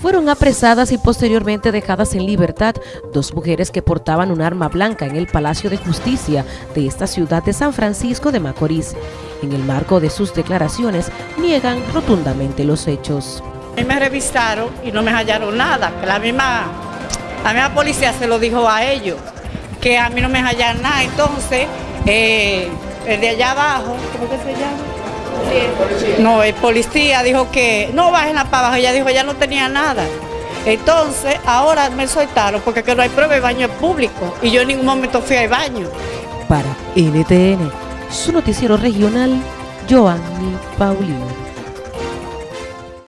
Fueron apresadas y posteriormente dejadas en libertad dos mujeres que portaban un arma blanca en el Palacio de Justicia de esta ciudad de San Francisco de Macorís. En el marco de sus declaraciones, niegan rotundamente los hechos. A mí me revisaron y no me hallaron nada, la misma, la misma policía se lo dijo a ellos, que a mí no me hallaron nada. Entonces, eh, el de allá abajo, ¿cómo que se llama? No, el policía dijo que no bajen la para ella dijo ya no tenía nada. Entonces, ahora me soltaron porque que no hay prueba de baño público y yo en ningún momento fui al baño. Para NTN, su noticiero regional, Joanny Paulino.